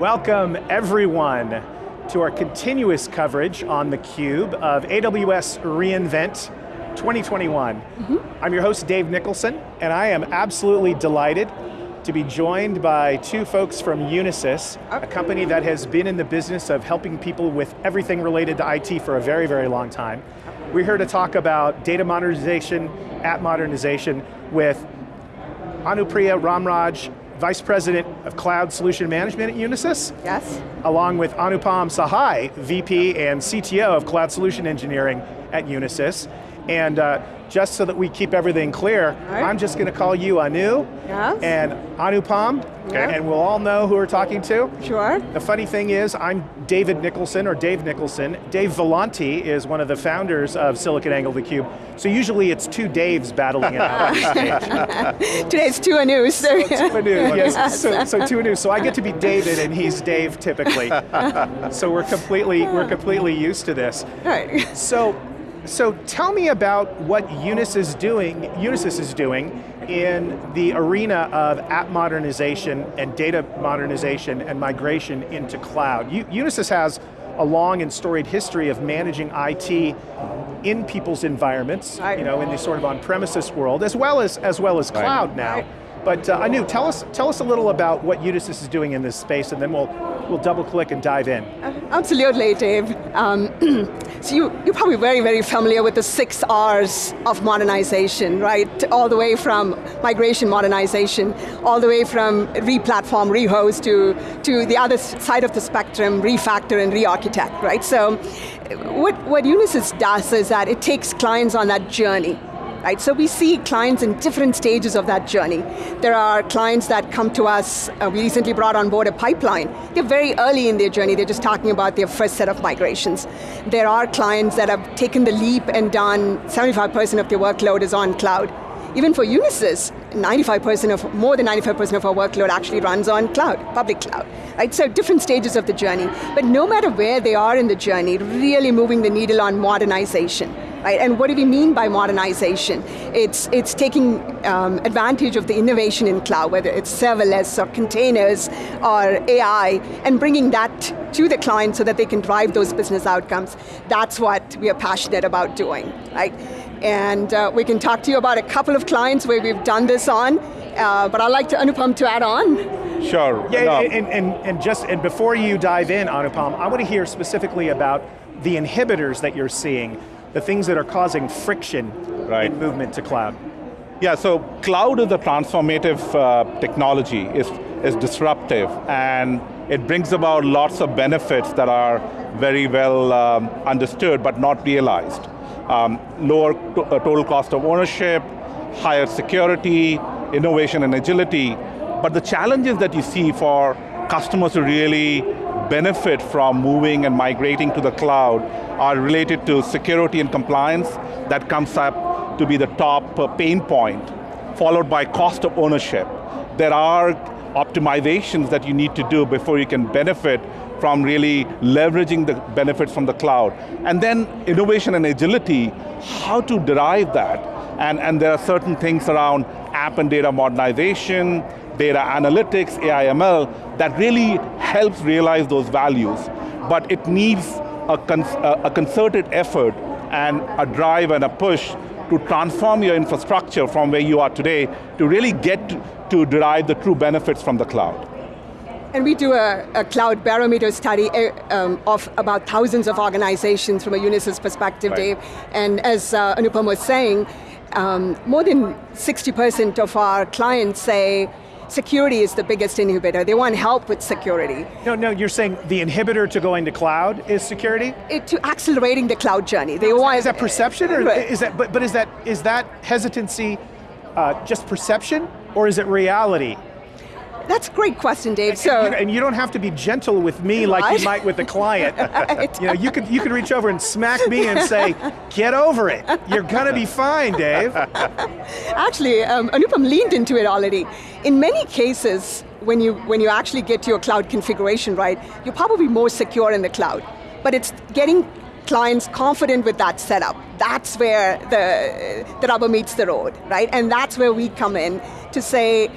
Welcome everyone to our continuous coverage on theCUBE of AWS reInvent 2021. Mm -hmm. I'm your host, Dave Nicholson, and I am absolutely delighted to be joined by two folks from Unisys, a company that has been in the business of helping people with everything related to IT for a very, very long time. We're here to talk about data modernization, app modernization with Anupriya Ramraj, Vice President of Cloud Solution Management at Unisys. Yes. Along with Anupam Sahai, VP and CTO of Cloud Solution Engineering at Unisys. And uh, just so that we keep everything clear, right. I'm just going to call you Anu yes. and Anupam, okay. and we'll all know who we're talking to. Sure. The funny thing is, I'm David Nicholson, or Dave Nicholson. Dave Vellante is one of the founders of SiliconANGLE theCUBE. So usually it's two Daves battling it out on stage. Today it's two Anus. So two Anus, yes. So, so two Anus. So I get to be David and he's Dave typically. so we're completely, we're completely used to this. Right. So so tell me about what Unisys is doing, Unisys is doing in the arena of app modernization and data modernization and migration into cloud. U Unisys has a long and storied history of managing IT in people's environments, you know, in the sort of on-premises world, as well as as well as cloud now. Right. But uh, Anu, tell us, tell us a little about what Unisys is doing in this space and then we'll, we'll double click and dive in. Uh, absolutely, Dave. Um, so you, you're probably very, very familiar with the six R's of modernization, right? All the way from migration modernization, all the way from re-platform, re-host to, to the other side of the spectrum, refactor and re-architect, right? So what, what Unisys does is that it takes clients on that journey right? So we see clients in different stages of that journey. There are clients that come to us, uh, we recently brought on board a pipeline. They're very early in their journey, they're just talking about their first set of migrations. There are clients that have taken the leap and done 75% of their workload is on cloud. Even for Unisys, 95% of, more than 95% of our workload actually runs on cloud, public cloud. Right, so different stages of the journey. But no matter where they are in the journey, really moving the needle on modernization. Right? And what do we mean by modernization? It's, it's taking um, advantage of the innovation in cloud, whether it's serverless or containers or AI, and bringing that to the client so that they can drive those business outcomes. That's what we are passionate about doing, right? And uh, we can talk to you about a couple of clients where we've done this on, uh, but I'd like to Anupam to add on. Sure. Yeah, no. and, and, and just, and before you dive in, Anupam, I want to hear specifically about the inhibitors that you're seeing the things that are causing friction right. in movement to cloud. Yeah, so cloud is a transformative uh, technology, it's, it's disruptive, and it brings about lots of benefits that are very well um, understood but not realized. Um, lower to uh, total cost of ownership, higher security, innovation and agility, but the challenges that you see for customers to really benefit from moving and migrating to the cloud are related to security and compliance. That comes up to be the top uh, pain point, followed by cost of ownership. There are optimizations that you need to do before you can benefit from really leveraging the benefits from the cloud. And then innovation and agility, how to derive that. And, and there are certain things around app and data modernization, data analytics, AIML, that really helps realize those values. But it needs a, con a concerted effort and a drive and a push to transform your infrastructure from where you are today to really get to, derive the true benefits from the cloud. And we do a, a cloud barometer study uh, um, of about thousands of organizations from a Unisys perspective, right. Dave. And as uh, Anupam was saying, um, more than 60% of our clients say security is the biggest inhibitor. They want help with security. No, no, you're saying the inhibitor to going to cloud is security? It, to accelerating the cloud journey. They want, is that perception, or is that, but, but is that, is that hesitancy uh, just perception, or is it reality? That's a great question, Dave. And, so, and you, and you, don't have to be gentle with me like you might with the client. you know, you could you could reach over and smack me and say, "Get over it. You're gonna be fine, Dave." Actually, um, Anupam leaned into it already. In many cases, when you when you actually get your cloud configuration right, you're probably more secure in the cloud. But it's getting clients confident with that setup. That's where the, the rubber meets the road, right? And that's where we come in to say,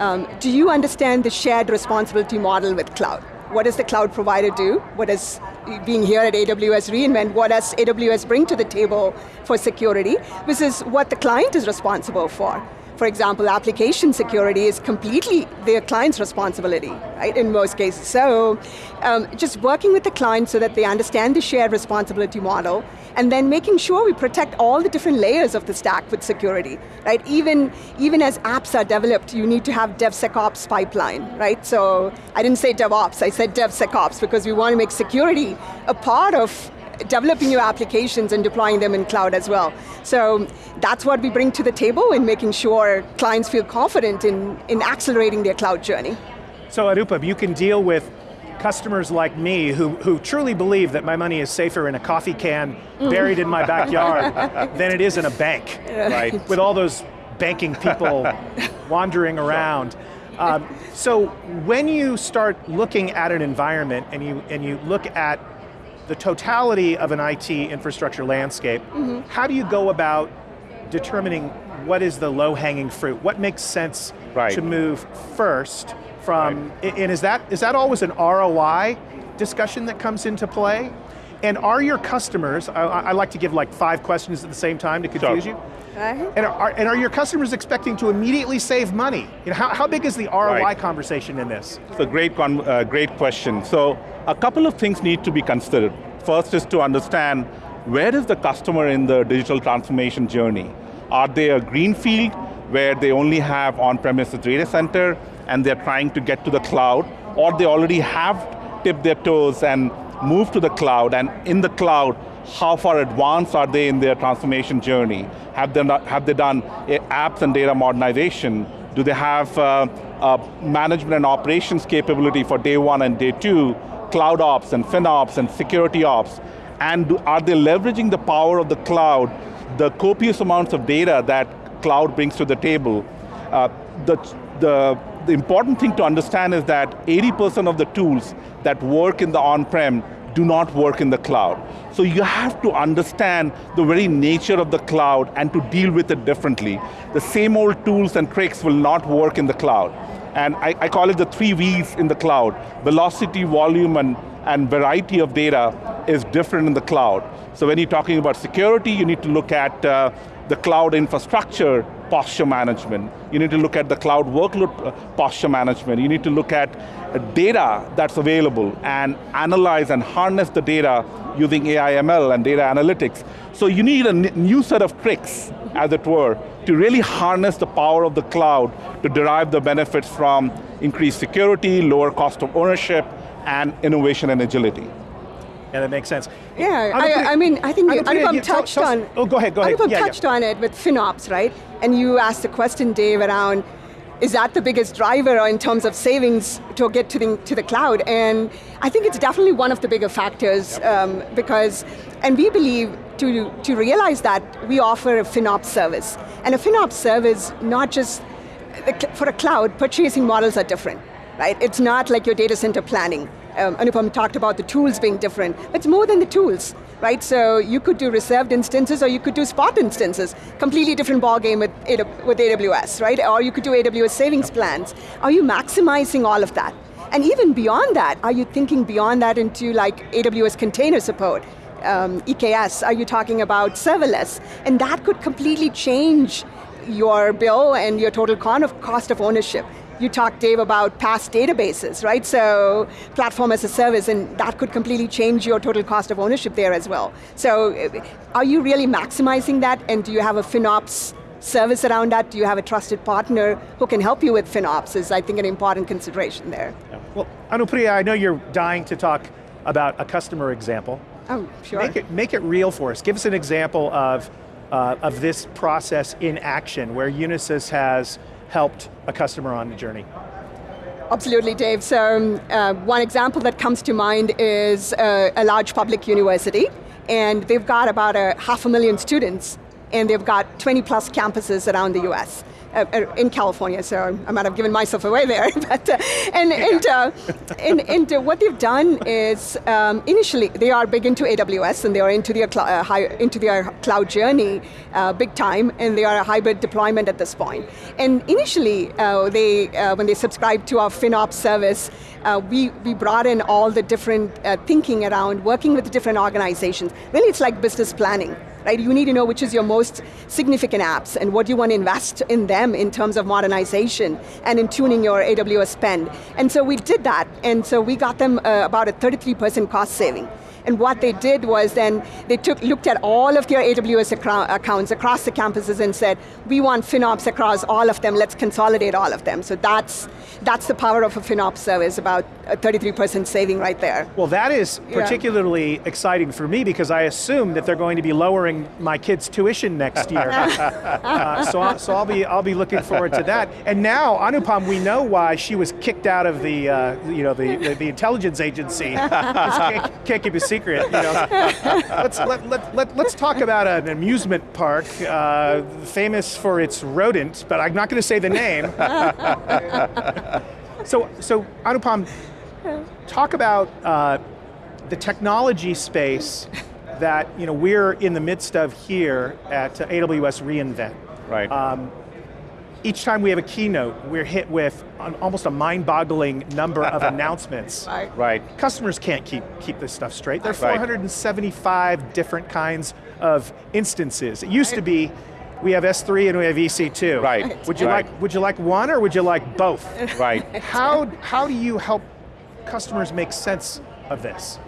um, do you understand the shared responsibility model with cloud? what does the cloud provider do? What does, being here at AWS reInvent, what does AWS bring to the table for security? This is what the client is responsible for. For example, application security is completely their client's responsibility, right, in most cases. So, um, just working with the client so that they understand the shared responsibility model, and then making sure we protect all the different layers of the stack with security, right? Even, even as apps are developed, you need to have DevSecOps pipeline, right? So, I didn't say DevOps, I said DevSecOps because we want to make security a part of developing your applications and deploying them in cloud as well. So that's what we bring to the table in making sure clients feel confident in, in accelerating their cloud journey. So Anupam, you can deal with customers like me who, who truly believe that my money is safer in a coffee can buried in my backyard than it is in a bank, right? With all those banking people wandering around. Um, so when you start looking at an environment and you, and you look at the totality of an IT infrastructure landscape, mm -hmm. how do you go about determining what is the low-hanging fruit? What makes sense right. to move first from, right. and is that, is that always an ROI discussion that comes into play? And are your customers, I, I like to give like five questions at the same time to confuse sure. you. Uh-huh. And, are, and are your customers expecting to immediately save money? You know, how, how big is the ROI right. conversation in this? It's a great, uh, great question. So a couple of things need to be considered. First is to understand where is the customer in the digital transformation journey? Are they a greenfield where they only have on-premises data center and they're trying to get to the cloud, or they already have tipped their toes and moved to the cloud, and in the cloud, how far advanced are they in their transformation journey? Have they, not, have they done apps and data modernization? Do they have uh, management and operations capability for day one and day two? cloud ops and FinOps and security ops, and do, are they leveraging the power of the cloud, the copious amounts of data that cloud brings to the table? Uh, the, the, the important thing to understand is that 80% of the tools that work in the on-prem do not work in the cloud. So you have to understand the very nature of the cloud and to deal with it differently. The same old tools and tricks will not work in the cloud. And I, I call it the three V's in the cloud. Velocity, volume, and, and variety of data is different in the cloud. So when you're talking about security, you need to look at uh, the cloud infrastructure posture management. You need to look at the cloud workload uh, posture management. You need to look at uh, data that's available and analyze and harness the data using AI ML and data analytics. So you need a new set of tricks, as it were, to really harness the power of the cloud to derive the benefits from increased security, lower cost of ownership, and innovation and agility. Yeah, that makes sense. Yeah, I, I, mean, I think Anupam yeah, touched tell, tell, on. Oh, go ahead, go ahead. Anupam yeah, touched yeah. on it with FinOps, right? And you asked the question, Dave, around is that the biggest driver in terms of savings to get to the, to the cloud? And I think it's definitely one of the bigger factors yep. um, because, and we believe to, to realize that we offer a FinOps service. And a FinOps service, not just, for a cloud, purchasing models are different, right? It's not like your data center planning. Um, Anupam talked about the tools being different. It's more than the tools right? So you could do reserved instances or you could do spot instances. Completely different ballgame with, with AWS, right? Or you could do AWS savings plans. Are you maximizing all of that? And even beyond that, are you thinking beyond that into like AWS container support? Um, EKS, are you talking about serverless? And that could completely change your bill and your total cost of ownership you talked, Dave, about PaaS databases, right? So platform as a service, and that could completely change your total cost of ownership there as well. So uh, are you really maximizing that, and do you have a FinOps service around that? Do you have a trusted partner who can help you with FinOps is, I think, an important consideration there. Yeah. Well, Anupriya, I know you're dying to talk about a customer example. Oh, sure. Make it, make it real for us. Give us an example of, uh, of this process in action, where Unisys has helped a customer on the journey? Absolutely, Dave. So um, uh, one example that comes to mind is uh, a large public university, and they've got about a half a million students and they've got 20 plus campuses around the US. Uh, uh, in California, so I might have given myself away there. but uh, and and, uh, and, and uh, what they've done is um, initially they are big into AWS and they are into their uh, high, into their cloud journey big time, and they are a hybrid deployment at this point. And initially, they when they subscribed to our FinOps service, we we brought in all the different thinking around working with different organizations. Really, it's like business planning right? You need to know which is your most significant apps and what do you want to invest in them in terms of modernization and in tuning your AWS spend. And so we did that, and so we got them uh, about a 33% cost saving. And what they did was then, they took, looked at all of their AWS accounts across the campuses and said, we want FinOps across all of them, let's consolidate all of them. So that's, that's the power of a FinOps service, about a 33% saving right there. Well that is particularly yeah. exciting for me because I assume that they're going to be lowering my kids' tuition next year. uh, so, I'll, so I'll, be, I'll be looking forward to that. And now, Anupam, we know why she was kicked out of the, uh, you know, the, the, the intelligence agency. can't, can't keep a secret. You know? let's, let, let, let, let's talk about an amusement park uh, famous for its rodent, but I'm not going to say the name. so, so Anupam, talk about uh, the technology space that you know, we're in the midst of here at AWS reInvent. Right. Um, each time we have a keynote, we're hit with an, almost a mind-boggling number of announcements. Right. right. Customers can't keep, keep this stuff straight. There are 475 right. different kinds of instances. It used right. to be, we have S3 and we have EC2. Right. Would you right. like would you like one or would you like both? Right. How how do you help customers make sense of this?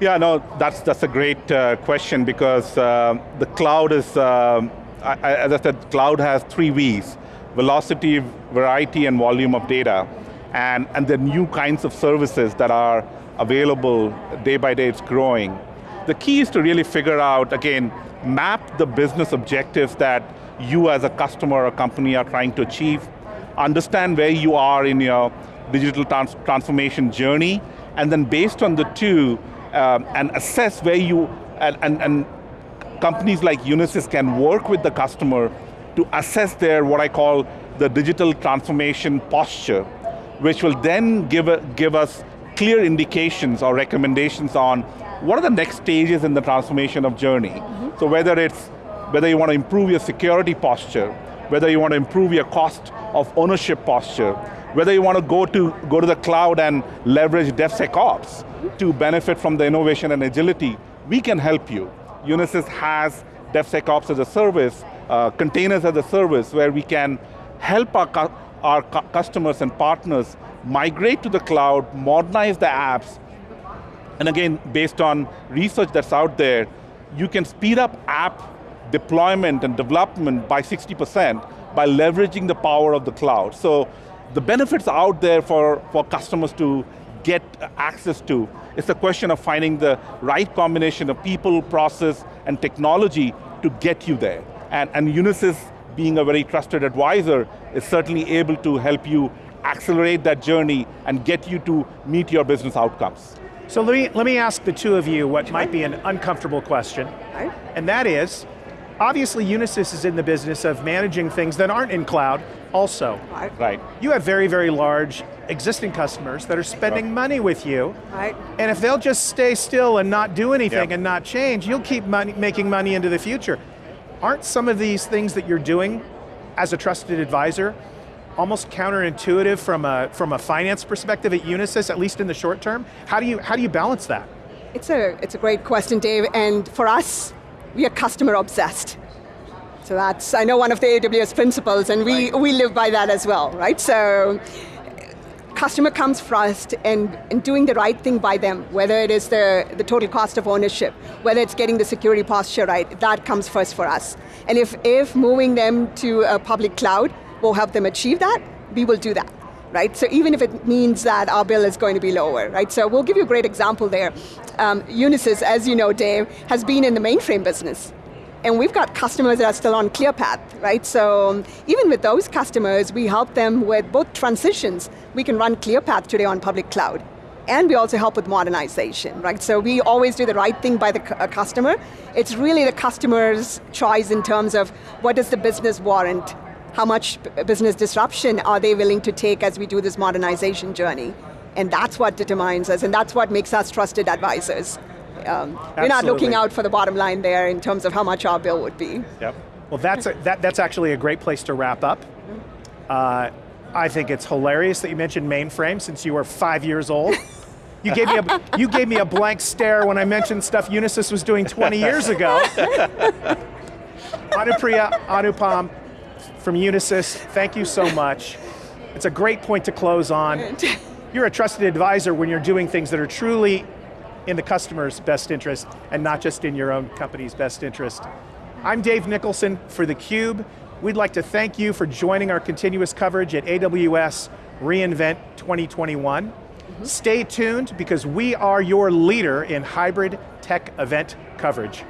Yeah, no, that's that's a great uh, question because uh, the cloud is, uh, I, as I said, cloud has three V's velocity, variety, and volume of data. And, and the new kinds of services that are available day by day, it's growing. The key is to really figure out, again, map the business objectives that you as a customer or company are trying to achieve, understand where you are in your digital trans transformation journey, and then based on the two, um, and assess where you, and, and, and companies like Unisys can work with the customer to assess their, what I call, the digital transformation posture, which will then give, a, give us clear indications or recommendations on what are the next stages in the transformation of journey. Mm -hmm. So whether it's, whether you want to improve your security posture, whether you want to improve your cost of ownership posture, whether you want to go to, go to the cloud and leverage DevSecOps to benefit from the innovation and agility, we can help you. Unisys has DevSecOps as a service uh, containers as a service where we can help our, cu our cu customers and partners migrate to the cloud, modernize the apps, and again, based on research that's out there, you can speed up app deployment and development by 60% by leveraging the power of the cloud. So the benefits out there for, for customers to get access to. It's a question of finding the right combination of people, process, and technology to get you there. And, and Unisys, being a very trusted advisor, is certainly able to help you accelerate that journey and get you to meet your business outcomes. So let me, let me ask the two of you what might be an uncomfortable question, and that is, obviously Unisys is in the business of managing things that aren't in cloud also. Right. You have very, very large existing customers that are spending right. money with you, right. and if they'll just stay still and not do anything yep. and not change, you'll keep money, making money into the future aren't some of these things that you're doing as a trusted advisor almost counterintuitive from a, from a finance perspective at Unisys, at least in the short term? How do you, how do you balance that? It's a, it's a great question, Dave, and for us, we are customer obsessed. So that's, I know one of the AWS principles, and we, right. we live by that as well, right? So customer comes first and, and doing the right thing by them, whether it is the, the total cost of ownership, whether it's getting the security posture right, that comes first for us. And if, if moving them to a public cloud will help them achieve that, we will do that. Right? So even if it means that our bill is going to be lower, right? So we'll give you a great example there. Um, Unisys, as you know, Dave, has been in the mainframe business and we've got customers that are still on ClearPath, right? So um, even with those customers, we help them with both transitions. We can run ClearPath today on public cloud. and we also help with modernization, right? So we always do the right thing by the uh, customer. It's really the customer's choice in terms of what does the business warrant, how much business disruption are they willing to take as we do this modernization journey. And that's what determines us, and that's what makes us trusted advisors. Um, we're not looking out for the bottom line there in terms of how much our bill would be. Yep. Well, that's, a, that, that's actually a great place to wrap up. Uh, I think it's hilarious that you mentioned mainframe since you were five years old. You gave, me a, you gave me a blank stare when I mentioned stuff Unisys was doing 20 years ago. Anupriya Anupam from Unisys, thank you so much. It's a great point to close on. You're a trusted advisor when you're doing things that are truly in the customer's best interest and not just in your own company's best interest. I'm Dave Nicholson for theCUBE. We'd like to thank you for joining our continuous coverage at AWS reInvent 2021. Stay tuned because we are your leader in hybrid tech event coverage.